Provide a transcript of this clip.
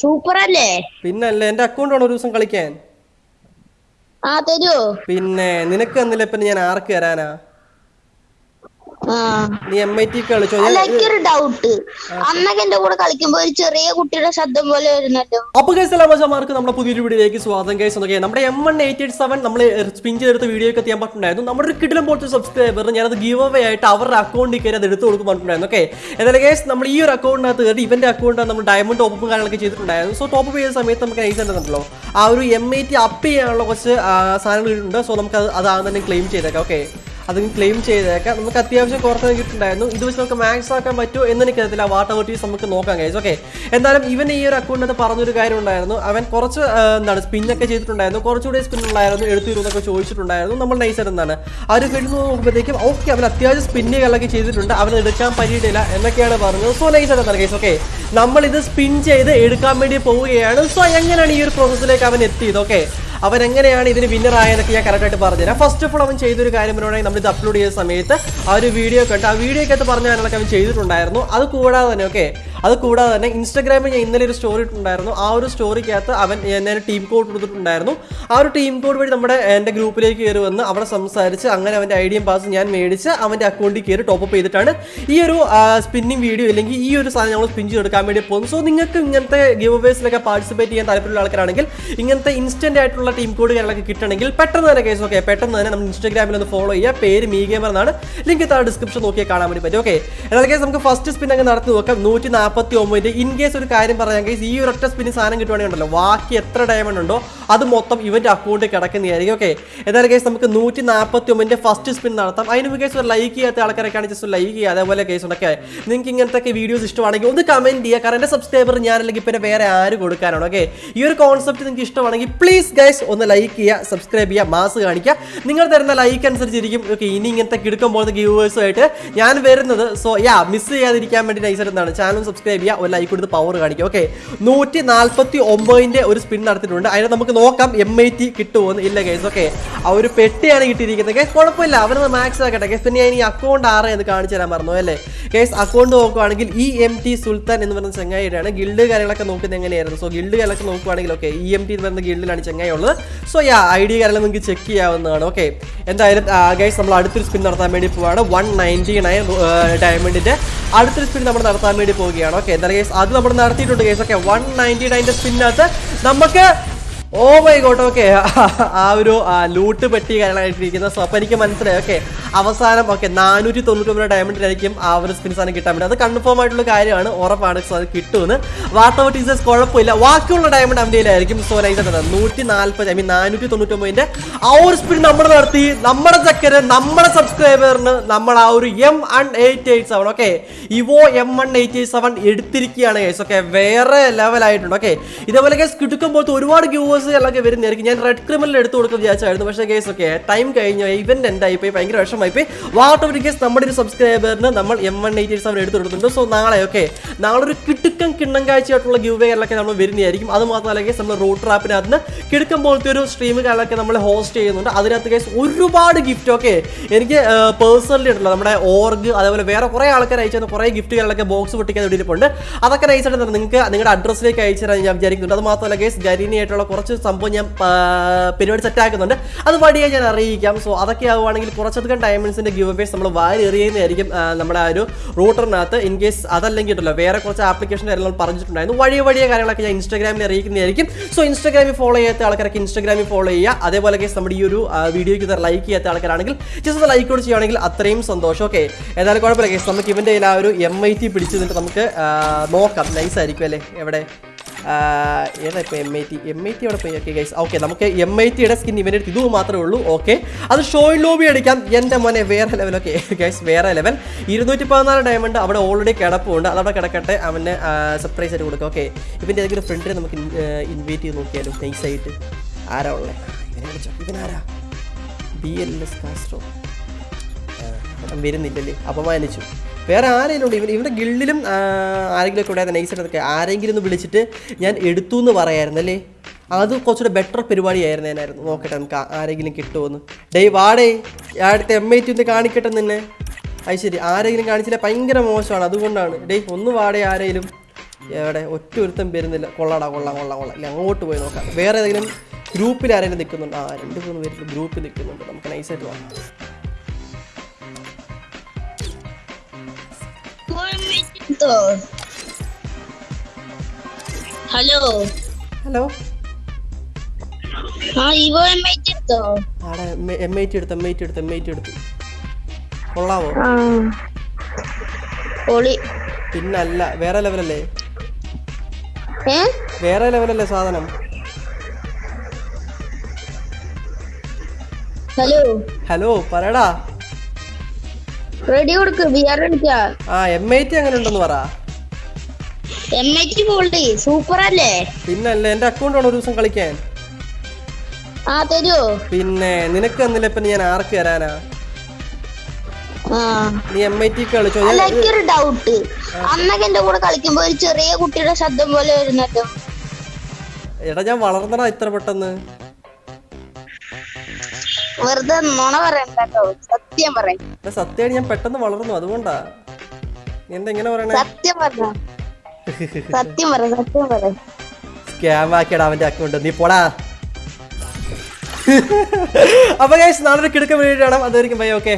Super അല്ലേ പിന്നല്ലേ എന്റെ അക്കൗണ്ട് വേണം ഒരു ദിവസം കളിക്കാൻ. ആ തരുമോ പിന്നെ നിനക്ക് എന്നില്ല പിന്നെ ഞാൻ ആർക്ക് തരാനാ? നീ എം ഐ ടി കളിച്ചോ? എനിക്കൊരു ഡൗട്ട് അന്നൊക്കെ എന്റെ കൂടെ കളിക്കുമ്പോ ഒരു ചെറിയ കുട്ടിയുടെ ശബ്ദം പോലെ വരുന്നല്ലോ. അപ്പൊ ഗൈസ് എല്ലാ മച്ചമാർക്ക് നമ്മുടെ പുതിയൊരു വീഡിയോയിലേക്ക് സ്വാഗതം ഗൈസ് എന്നൊക്കെ നമ്മുടെ M one eight eight seven നമ്മൾ സ്പിൻ ചെയ്തെടുത്ത വീഡിയോ ഒക്കെ ചെയ്യാൻ പറ്റുന്നുണ്ടായിരുന്നു നമ്മുടെ ഒരു കിടിലം പോലത്തെ സബ്സ്ക്രൈബർ ഞാനത് ഗീവ് അവേ ആയിട്ട് അവരുടെ അക്കൗണ്ടിൽ കയറി അത് എടുത്ത് കൊടുക്കാൻ പറ്റുന്നുണ്ടായിരുന്നു ഓക്കെ എന്നാലും നമ്മൾ ഈ ഒരു അക്കൗണ്ടിനകത്ത് കയറി ഇവന്റെ അക്കൗണ്ട് നമ്മൾ ഡയമണ്ട് ടോപ്പും കാര്യങ്ങളൊക്കെ ചെയ്തിട്ടുണ്ടായിരുന്നു. സോ ടോപ്പ് ചെയ്യുന്ന സമയത്ത് നമുക്ക് നൈസ് ഉണ്ടല്ലോ ആ ഒരു എം ഐ ടി അപ്പ് ചെയ്യാനുള്ള കുറച്ച് ഉണ്ട് സോ നമുക്ക് അത് അതാണ് തന്നെ ക്ലെയിം ചെയ്തേക്കാം. ഓക്കെ. അത് ക്ലെയിം ചെയ്തേക്കാം. നമുക്ക് അത്യാവശ്യം കുറച്ച് കിട്ടുണ്ടായിരുന്നു ഇത് വെച്ച് നമുക്ക് മാക്സ് ആക്കാൻ പറ്റുമോ എന്ന് എനിക്കറിയത്തില്ല വാട്ടർ വെട്ടീസ് നമുക്ക് നോക്കാം കഴിച്ചു ഓക്കെ എന്തായാലും ഇവൻ ഈ ഒരു അക്കൗണ്ടിനകത്ത് പറഞ്ഞൊരു കാര്യം ഉണ്ടായിരുന്നു. അവൻ കുറച്ച് എന്താണ് സ്പിന്നൊക്കെ ചെയ്തിട്ടുണ്ടായിരുന്നു. കുറച്ചുകൂടി സ്പിൻ ഉണ്ടായിരുന്നു എടുത്തിരുന്നൊക്കെ ചോദിച്ചിട്ടുണ്ടായിരുന്നു. നമ്മൾ നൈസർ എന്താണ് ആ ഒരു ഫീൽഡ് നോക്കുമ്പോഴത്തേക്കും ഓക്കെ അവൻ അത്യാവശ്യം സ്പിന്നുകളൊക്കെ ചെയ്തിട്ടുണ്ട്. അവൻ എടുക്കാൻ പറ്റിയിട്ടില്ല എന്നൊക്കെയാണ് പറഞ്ഞത്. സോ നൈസർ എന്താണ് കേസ് ഓക്കെ നമ്മളിത് സ്പിൻ ചെയ്ത് എടുക്കാൻ വേണ്ടി പോവുകയാണ്. സോ എങ്ങനെയാണ് ഈ ഒരു പ്രോസസ്സിലേക്ക് അവൻ എത്തിയത്? ഓക്കെ അവൻ എങ്ങനെയാണ് ഇതിന് വിന്നർ ഞാൻ കറക്റ്റായിട്ട് പറഞ്ഞുതരാം. ഫസ്റ്റ് ഓഫ് ഓൾ അവൻ ചെയ്തൊരു കാര്യം പറയുകയാണെങ്കിൽ നമ്മൾ ഇത് അപ്ലോഡ് ചെയ്ത സമയത്ത് ആ ഒരു വീഡിയോ കണ്ട് ആ വീഡിയോക്കകത്ത് പറഞ്ഞ കാര്യങ്ങളൊക്കെ അവൻ ചെയ്തിട്ടുണ്ടായിരുന്നു. അത് കൂടാതെ തന്നെ ഓക്കെ അത് കൂടാതെ തന്നെ ഇൻസ്റ്റാഗ്രാമിൽ ഞാൻ ഇന്നലെ ഒരു സ്റ്റോറി ഇട്ടുണ്ടായിരുന്നു ആ ഒരു സ്റ്റോറിക്കകത്ത് അവൻ എന്നെ ടീം കോഡ് കൊടുത്തിട്ടുണ്ടായിരുന്നു. ആ ഒരു ടീം കോഡ് വഴി നമ്മുടെ എന്റെ ഗ്രൂപ്പിലേക്ക് കയറി വന്ന് അവിടെ സംസാരിച്ച് അങ്ങനെ അവന്റെ ഐ ഐഡിയും പാസ് ഞാൻ മേടിച്ച് അവന്റെ അക്കൗണ്ടിൽ കയറി ടോപ്പ് അപ്പ് ചെയ്തിട്ടാണ് ഈ ഒരു സ്പിന്നിങ് വീഡിയോ അല്ലെങ്കിൽ ഈ ഒരു സാധനം നമ്മൾ സ്പിൻ ചെയ്തെടുക്കാൻ വേണ്ടി പോകുന്നു സോ നിങ്ങൾക്ക് ഇങ്ങനത്തെ ഗിവ് അവേസിലൊക്കെ പാർട്ടിസിപ്പേറ്റ് ചെയ്യാൻ താല്പര്യമുള്ള ആൾക്കാരാണെങ്കിൽ ഇങ്ങനത്തെ ഇൻസ്റ്റന്റ് ആയിട്ടുള്ള ടീം കോഡ് കാര്യങ്ങളൊക്കെ കിട്ടണമെങ്കിൽ പെട്ടെന്ന് തന്നെ കേസ് ഓക്കെ പെട്ടെന്ന് തന്നെ നമ്മൾ ഇൻസ്റ്റാഗ്രാമിൽ ഒന്ന് ഫോളോ ചെയ്യുക. പേര് മീ ഗെയിമർ എന്നാണ്. ലിങ്ക് താഴെ ഡിസ്ക്രിപ്ഷൻ നോക്കിയാൽ കാണാൻ വേണ്ടി പറ്റും ഓക്കെ എന്നാൽ കേസ് നമുക്ക് ഫസ്റ്റ് സ്പിൻ അങ്ങ് നടത്തി നോക്കാം. നൂറ്റി നാൽപ്പത്തി ഒമ്പതിന്റെ ഇൻ കേസ് ഒരു കാര്യം പറയാൻ കേസ് ഈ ഒരു ഒറ്റ സ്പിന് സാധനം കിട്ടുവാണെങ്കിൽ ഉണ്ടല്ലോ ബാക്കി എത്ര ഡയമണ്ട് ഉണ്ടോ അത് മൊത്തം ഇവന്റെ അക്കൗണ്ടിൽ കിടക്കുന്നതായിരിക്കും ഓക്കെ എന്നാലും കേസ് നമുക്ക് നൂറ്റി നാൽപ്പത്തി ഒമ്പതിന്റെ ഫസ്റ്റ് സ്പിൻ നടത്താം. അതിന് കേസ് ഒരു ലൈക്ക് ചെയ്യാത്ത ആൾക്കാരൊക്കെയാണ് ജസ്റ്റ് ലൈക്ക് ചെയ്യുക അതേപോലെ കേസ് ഉണ്ടൊക്കെ നിങ്ങൾക്ക് ഇങ്ങനത്തെ വീഡിയോസ് ഇഷ്ടമാണെങ്കിൽ ഒന്ന് കമന്റ് ചെയ്യുക. കാരണം എന്റെ സബ്സ്ക്രൈബർ ഞാൻ അല്ലെങ്കിൽ പിന്നെ വേറെ ആര് കൊടുക്കാനാണ് ഓക്കെ ഈ ഒരു കോൺസെപ്റ്റ് നിങ്ങൾക്ക് ഇഷ്ടമാണെങ്കിൽ പ്ലീസ് ഗൈസ് ഒന്ന് ലൈക്ക് ചെയ്യുക സബ്സ്ക്രൈബ് ചെയ്യുക മാസ് കാണിക്കുക. നിങ്ങൾ തരുന്ന ലൈക്ക് അനുസരിച്ചിരിക്കും ഓക്കെ ഇനി ഇങ്ങനത്തെ കിടക്കുമ്പോൾ ഗീവേഴ്സുമായിട്ട് ഞാൻ വരുന്നത് സോ യാ മിസ് ചെയ്യാതിരിക്കാൻ വേണ്ടി നൈസർ എന്താണ് ചാനൽ സബ്സ്ക്രൈബ് ചെയ്യുക ഒരു ലൈക്ക് കൊടുത്ത് പവർ കാണിക്കുക. ഓക്കെ നൂറ്റി നാൽപ്പത്തി ഒമ്പതിന്റെ ഒരു സ്പിൻ നടത്തിയിട്ടുണ്ട്. അതിന് നമുക്ക് നോക്കാം എം ഐ ടി കിട്ടുമോന്ന് ഇല്ല കേസ് ഓക്കെ ആ ഒരു പെട്ടിയാണ് കിട്ടിയിരിക്കുന്നത്. കേസ് കുഴപ്പമില്ല. അവരത് മാക്സ് ആക്കട്ടെ. കേസ് പിന്നെ ഞാൻ ഈ അക്കൗണ്ട് ആറ് എന്ന് കാണിച്ചു തരാൻ മറന്നു അല്ലേ? കേസ് അക്കൗണ്ട് നോക്കുവാണെങ്കിൽ ഇ എം ടി സുൽത്താൻ എന്ന് പറയുന്ന ചങ്ങായിയാണ് ഗിൽഡ് കാര്യങ്ങളൊക്കെ നോക്കുന്നത് എങ്ങനെയായിരുന്നു? സോ ഗിൽഡ് കാര്യങ്ങളൊക്കെ നോക്കുവാണെങ്കിൽ ഓക്കെ ഇ എം ടി എന്ന് പറയുന്ന ഗിൽഡിലാണ് ചങ്ങായി ഉള്ളത് സോ യാ ഐ ഡി കാര്യങ്ങൾ നിങ്ങൾക്ക് ചെക്ക് ചെയ്യാവുന്നതാണ്. ഓക്കെ എന്തായാലും ഗൈസ് നമ്മൾ അടുത്തൊരു സ്പിൻ നടത്താൻ വേണ്ടി പോവാണ്. വൺ നയന്റി നയൻ ഡയമണ്ടിന്റെ അടുത്തൊരു സ്പിൻ നമ്മൾ നടത്താൻ വേണ്ടി പോവുകയാണ്. ഓക്കെ എന്തായാലും കേസ് അത് നമ്മൾ നടത്തിയിട്ടുണ്ട് കേസ് ഓക്കെ വൺ നയന്റി നയന്റെ സ്പിന്നകത്ത് നമുക്ക് ഓ മൈ ഗോഡ് ഓക്കെ ആ ഒരു ലൂട്ട് പെട്ടി കാര്യങ്ങളായിട്ടിരിക്കുന്ന. സോ അപ്പോൾ എനിക്ക് മനസ്സിലായി. ഓക്കെ അവസാനം ഓക്കെ നാനൂറ്റി തൊണ്ണൂറ്റി ഒമ്പത് ഡയമണ്ടിലായിരിക്കും ആ ഒരു സ്പിൻ സാധനം കിട്ടാൻ പറ്റും അത് കൺഫേം ആയിട്ടുള്ള കാര്യമാണ്. ഉറപ്പാണ് സോ അത് കിട്ടുമെന്ന്. വാർത്ത ടീച്ചേഴ്സ് കുഴപ്പമില്ല. ബാക്കിയുള്ള ഡയമണ്ട് അവന്റെ ആയിരിക്കും സോ ലൈസ് നൂറ്റി നാൽപ്പത് ഐ മീൻ നാനൂറ്റി തൊണ്ണൂറ്റൊമ്പതിന്റെ ആ ഒരു സ്പിൻ നമ്മൾ നടത്തി. നമ്മുടെ ചക്കര് നമ്മുടെ സബ്സ്ക്രൈബറിന് നമ്മൾ ആ ഒരു M one eight eight seven okay evo M one eight eight seven എടുത്തിരിക്കുകയാണ് കേസ് ഓക്കെ വേറെ ലെവലായിട്ടുണ്ട് ഓക്കെ ഇതേപോലെ കേസ് കിട്ടുമ്പോൾ ഒരുപാട് വ്യൂവേഴ്സ് എല്ലാം വരുന്നതായിരിക്കും. ഞാൻ റെഡ് ക്രിമിനൽ എടുത്തു കൊടുക്കാൻ വിചാരിച്ചായിരുന്നു. പക്ഷേ കേസ് ഓക്കെ ടൈം കഴിഞ്ഞു. ഇവന്റ് എന്റെ പോയി ഭയങ്കര വിഷമമായി പോയി വാട്ട് ഓഫ് കേസ് നമ്മുടെ ഒരു സബ്സ്ക്രൈബറിന് നമ്മൾ എം വൺ എയ്റ്റ് സെവൻ എടുത്തു കൊടുത്തിട്ടുണ്ട്. സോ നാളെ ഓക്കെ നാളെ ഒരു കിടുക്കം കിണ്ണം കാഴ്ചയായിട്ടുള്ള ഗ്യൂ വേകളിലൊക്കെ നമ്മൾ വരുന്നതായിരിക്കും. അത് മാത്രമല്ല നമ്മൾ റൂട്ട് ട്രാപ്പിനകത്ത് നിന്ന് കിടക്കും പോലത്തെ ഒരു സ്ട്രീം കാര്യങ്ങളൊക്കെ നമ്മൾ ഹോസ്റ്റ് ചെയ്യുന്നുണ്ട്. അതിനകത്ത് കേസ് ഒരുപാട് ഗിഫ്റ്റ് ഒക്കെ എനിക്ക് പേഴ്സണലി ഉണ്ടല്ലോ. നമ്മുടെ ഓർഗ് അതേപോലെ വേറെ കുറേ ആൾക്കാർ അയച്ചു തന്ന കുറേ ഗിഫ്റ്റുകളൊക്കെ ബോക്സ് പൊട്ടിക്കാൻ വേണ്ടിയിട്ടുണ്ട്. അതൊക്കെ തന്നെ നിങ്ങൾക്ക് നിങ്ങളുടെ അഡ്രസ്സിലേക്ക് അയച്ചു തരാൻ ഞാൻ വിചാരിക്കുന്നുണ്ട്. അത് മാത്രമല്ല കേസ് ഗരീനിയായിട്ടുള്ള കുറച്ച് സംഭവം ഞാൻ പരിപാടി സെറ്റ് ആക്കുന്നുണ്ട്. അത് വഴിയെ ഞാൻ അറിയിക്കാം. സോ അതൊക്കെ ആവുകയാണെങ്കിൽ കുറച്ചധികം ഡയമണ്ട്സിന്റെ ഗിവ് അവേസ് നമ്മൾ വാരി എറിയുന്നതായിരിക്കും നമ്മുടെ ആ ഒരു റൂട്ടറിനകത്ത് ഇൻ കേസ് അതല്ലെങ്കിൽ ഉണ്ടല്ലോ വേറെ കുറച്ച് ആപ്ലിക്കേഷൻ കാര്യങ്ങൾ പറഞ്ഞിട്ടുണ്ടായിരുന്നു. വഴിയ വഴിയ കാര്യങ്ങളൊക്കെ ഞാൻ ഇൻസ്റ്റാഗ്രാമിൽ അറിയിക്കുന്നതായിരിക്കും. സോ ഇൻസ്റ്റാഗ്രാമിൽ ഫോളോ ചെയ്യാത്ത ആൾക്കാരൊക്കെ ഇൻസ്റ്റാഗ്രാമിൽ ഫോളോ ചെയ്യുക. അതേപോലെ കേസ് നമ്മുടെ ഈ ഒരു വീഡിയോയ്ക്ക് ഇത്ര ലൈക്ക് ചെയ്യാത്ത ആൾക്കാരാണെങ്കിൽ ജസ്റ്റ് ലൈക്ക് കൂടി ചെയ്യുകയാണെങ്കിൽ അത്രയും സന്തോഷം. ഓക്കെ ഏതായാലും കുഴപ്പമില്ല കേസ് നമുക്ക് ഇവന്റെ ആ ഒരു എം ഐ ടി പിടിച്ചു നിന്നിട്ട് നമുക്ക് നോക്കാം. നൈസ് ആയിരിക്കും അല്ലേ? എവിടെ? ഏതാ ഇപ്പോൾ M I T M I T അവിടെ പോയി. ഓക്കെ നമുക്ക് എം ഐ ടിയുടെ സ്കിൻ ഇവന്റെ അടുത്ത് ഇത് മാത്രമേ ഉള്ളൂ. ഓക്കെ അത് ഷോയിൽ ലോബി അടിക്കാം. എന്റെ മോനെ വേറെ ലെവൽ ഓക്കെ ഗൈസ് വേറെ ലെവൽ ഇരുന്നൂറ്റി പതിനാല് ഡയമണ്ട് അവിടെ ഓൾറെഡി കിടപ്പുണ്ട്. അതവിടെ കിടക്കട്ടെ. അവന് സർപ്രൈസ് ആയിട്ട് കൊടുക്കാം. ഓക്കെ ഇവന്റെ ഏതെങ്കിലും ഫ്രണ്ടിനെ നമുക്ക് ഇൻവൈറ്റ് ചെയ്ത് നോക്കിയാലും നൈസായിട്ട് ആരാ ഉള്ളത് ഇവനാരാ ബി എൽ എസ് കാസ്ട്രോ വരുന്നില്ലല്ലേ? അപമാനിച്ചു. വേറെ ആരെങ്കിലും ഉണ്ട്? ഇവൻ ഇവന്റെ ഗിൽഡിലും ആരെങ്കിലും ഒക്കെ ഉണ്ടായിരുന്ന നൈസായിട്ടൊക്കെ ആരെങ്കിലും ഒന്ന് വിളിച്ചിട്ട് ഞാൻ എടുത്തു എന്ന് പറയായിരുന്നു അല്ലേ? അത് കുറച്ചുകൂടെ ബെറ്റർ പരിപാടിയായിരുന്നു ഞാനായിരുന്നു നോക്കട്ടെ നമുക്ക് ആരെങ്കിലും കിട്ടുമെന്ന് ഡേയ് വാടേ അടുത്ത എം ഐ ടി ഒന്ന് കാണിക്കട്ടെ നിന്നെ. അത് ശരി ആരെങ്കിലും കാണിച്ചില്ല ഭയങ്കര മോശമാണ്. അതുകൊണ്ടാണ്. ഡേയ് ഒന്ന് വാടേ ആരെങ്കിലും. എവിടെ? ഒറ്റ ഒരുത്തം വരുന്നില്ല. കൊള്ളാടാ കൊള്ളാം കൊള്ളാം കൊള്ളാം. ഇല്ല അങ്ങോട്ട് പോയി നോക്കാം. വേറെ ഏതെങ്കിലും ഗ്രൂപ്പിൽ ആരെങ്കിലും നിൽക്കുന്നുണ്ട്? ആ രണ്ട് മൂന്ന് പേര് ഗ്രൂപ്പിൽ നിൽക്കുന്നുണ്ട്. നമുക്ക് നൈസായിട്ട് ഹലോ ഹലോ ആ ഇവോ എം ഐ എടുത്തോ ആടെ എം ഐ ടി എടുത്ത് എം ഐ ടി എടുത്ത് എം ഐ ടി എടുത്ത്. കൊള്ളാവോ? പൊളി പിന്നല്ല വേറെ ലെവലല്ലേ? വേറെ ലെവലല്ലേ സാധനം? ഹലോ ഹലോ പറയടാ. റെഡി കൊടുക്ക് ബിയർ അടിക്കാ ആ എം ഐ ടി അങ്ങനെ ഉണ്ടെന്ന് പറ. എം ഐ ടി സൂപ്പർ അല്ലേ പിന്നല്ല എന്റെ അക്കൗണ്ട് ഒരു ദിവസം കളിക്കാൻ. ആ തരുവോ പിന്നെ നിനക്ക് തന്നില്ല ഇപ്പൊ ഞാൻ ആർക്ക് തരാനാ? നീ എം ഐ ടി കളിച്ചോ? അല്ല ഞാൻ എനിക്കൊരു ഡൗട്ട് അന്നൊക്കെ എന്റെ കൂടെ കളിക്കുമ്പോ ഒരു ചെറിയ കുട്ടിയുടെ ശബ്ദം പോലെ വരുന്നല്ലോ. എടാ ഞാൻ വളർന്നടാ ഇത്ര പെട്ടെന്ന്. വെറുതെ നുണ പറയണ്ട കേട്ടോ. സത്യം പറയാം. എടാ സത്യമായിട്ട് ഞാൻ പെട്ടെന്ന് വളർന്നു അതുകൊണ്ടാ. നീ എന്താ ഇങ്ങനെ പറയണേ? സത്യം പറഞ്ഞ സത്യം പറ സത്യം പറ. സ്കാം ആക്കിയടാ അവന്റെ അക്കൗണ്ട് നീ പോടാ. അപ്പൊ ഗൈസ് നാളെ കിടക്കാൻ കിടക്ക വീഡിയോ കാണാം. അതായിരിക്കും ബൈ ഓക്കെ